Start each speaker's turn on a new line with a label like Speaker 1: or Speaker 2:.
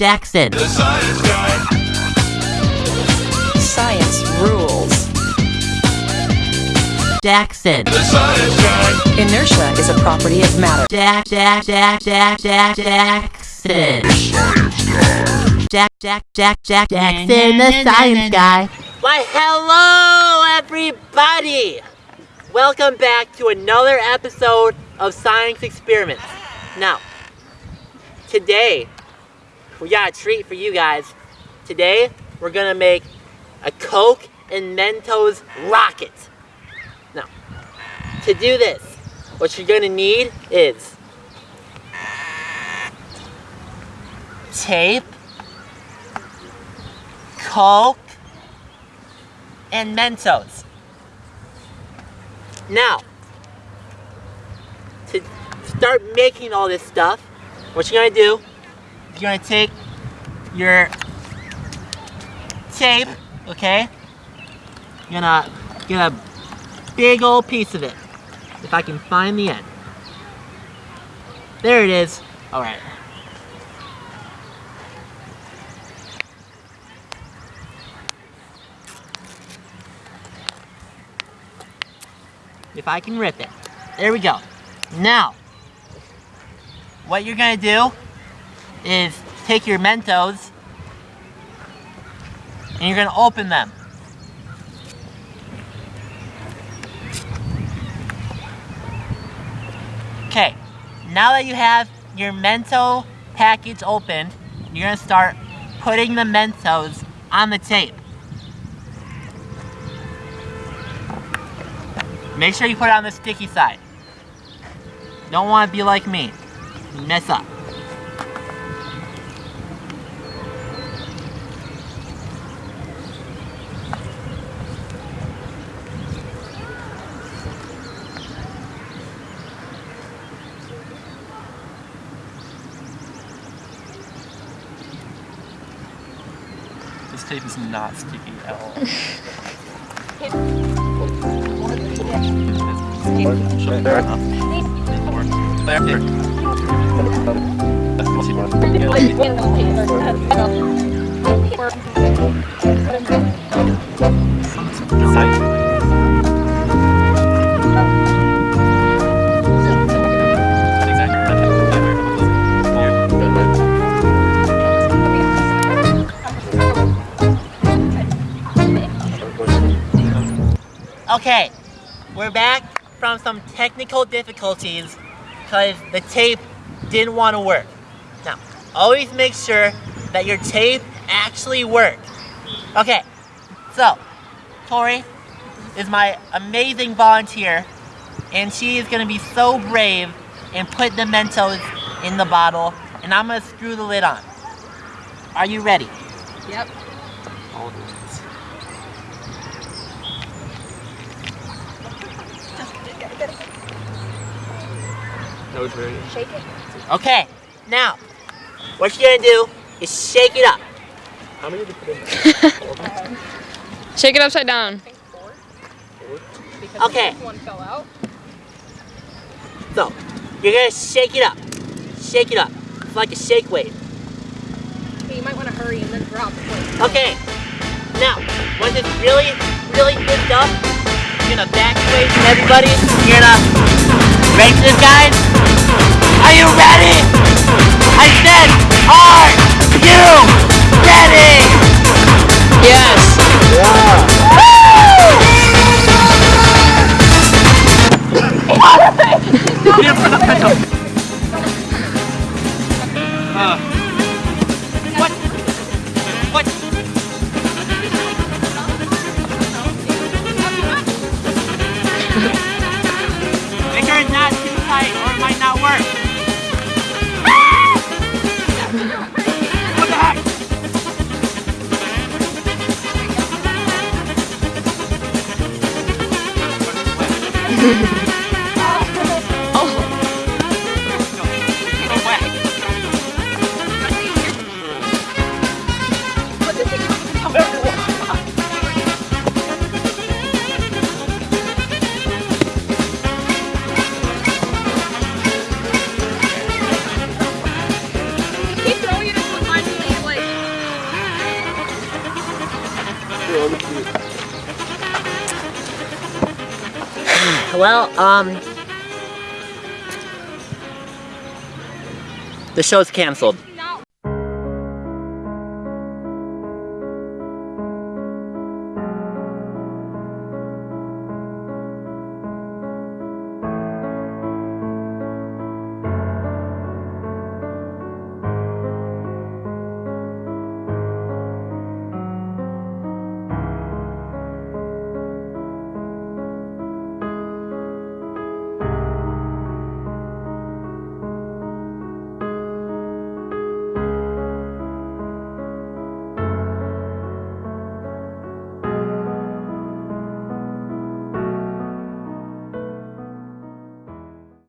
Speaker 1: Jackson.
Speaker 2: The science guy.
Speaker 3: Science rules.
Speaker 1: Jackson.
Speaker 2: The science guy.
Speaker 3: Inertia is a property of matter.
Speaker 1: Jack, Jack, Jack, Jack, Jack, Jackson. Jack, Jack, Jack, Jack, Jackson, the science guy. Why, hello, everybody! Welcome back to another episode of Science Experiments. Now, today, we got a treat for you guys. Today, we're gonna make a Coke and Mentos rocket. Now, to do this, what you're gonna need is tape, Coke, and Mentos. Now, to start making all this stuff, what you're gonna do, you're gonna take your tape, okay? You're gonna get a big old piece of it. If I can find the end. There it is. Alright. If I can rip it. There we go. Now, what you're gonna do is take your Mentos and you're gonna open them. Okay, now that you have your Mento package opened, you're gonna start putting the Mentos on the tape. Make sure you put it on the sticky side. Don't want to be like me. Mess up.
Speaker 4: This tape is not sticky at all.
Speaker 1: Okay, we're back from some technical difficulties because the tape didn't want to work. Now, always make sure that your tape actually works. Okay, so Tori is my amazing volunteer, and she is going to be so brave and put the Mentos in the bottle, and I'm going to screw the lid on. Are you ready?
Speaker 5: Yep.
Speaker 4: That was very
Speaker 5: Shake it.
Speaker 1: Okay, now, what you're gonna do is shake it up.
Speaker 4: How many did you put in there?
Speaker 5: Shake it upside down.
Speaker 1: Okay,
Speaker 5: One fell out.
Speaker 1: so you're gonna shake it up. Shake it up. It's like a shake weight.
Speaker 5: Okay, you might want to hurry and then drop the.
Speaker 1: Okay, now, once it's really, really mixed up, you're gonna back away from everybody. You're gonna this, guys? Are you ready? I said, are you ready?
Speaker 5: Yes.
Speaker 1: What? What? Well, um... The show's canceled.